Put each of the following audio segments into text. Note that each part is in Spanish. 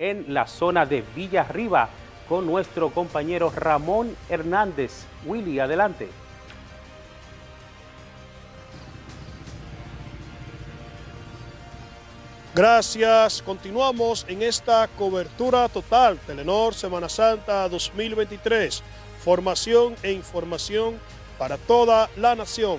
en la zona de Villa Arriba con nuestro compañero Ramón Hernández. Willy, adelante. Gracias. Continuamos en esta cobertura total Telenor Semana Santa 2023. Formación e información para toda la nación.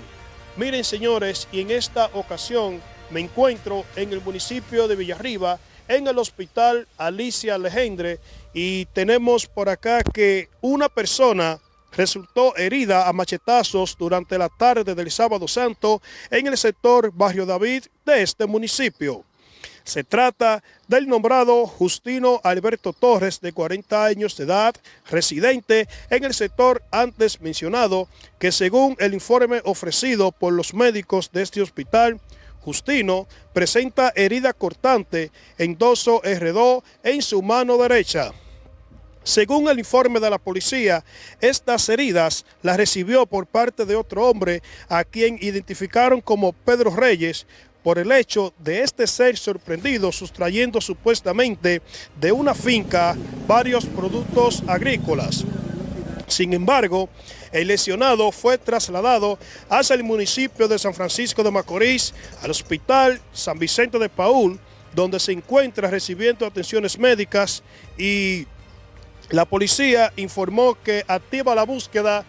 Miren señores, y en esta ocasión me encuentro en el municipio de Villarriba, en el hospital Alicia Legendre, y tenemos por acá que una persona resultó herida a machetazos durante la tarde del sábado santo en el sector Barrio David de este municipio. Se trata del nombrado Justino Alberto Torres, de 40 años de edad, residente en el sector antes mencionado, que según el informe ofrecido por los médicos de este hospital, Justino presenta herida cortante en doso R2 en su mano derecha. Según el informe de la policía, estas heridas las recibió por parte de otro hombre a quien identificaron como Pedro Reyes, por el hecho de este ser sorprendido sustrayendo supuestamente de una finca varios productos agrícolas. Sin embargo, el lesionado fue trasladado hacia el municipio de San Francisco de Macorís, al hospital San Vicente de Paul, donde se encuentra recibiendo atenciones médicas y la policía informó que activa la búsqueda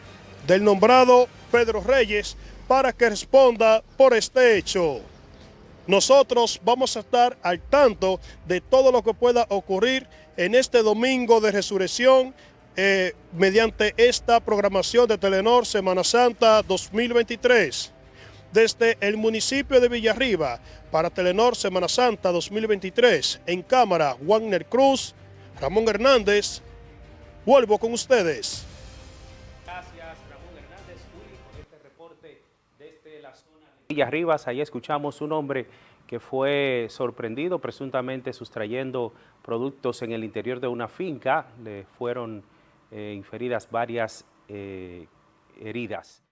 del nombrado Pedro Reyes para que responda por este hecho. Nosotros vamos a estar al tanto de todo lo que pueda ocurrir en este domingo de resurrección eh, mediante esta programación de Telenor Semana Santa 2023. Desde el municipio de Villarriba para Telenor Semana Santa 2023, en cámara Wagner Cruz, Ramón Hernández, vuelvo con ustedes. Gracias Ramón Hernández, por este reporte desde la zona de Villarribas. Ahí escuchamos un hombre que fue sorprendido presuntamente sustrayendo productos en el interior de una finca. Le fueron inferidas varias eh, heridas.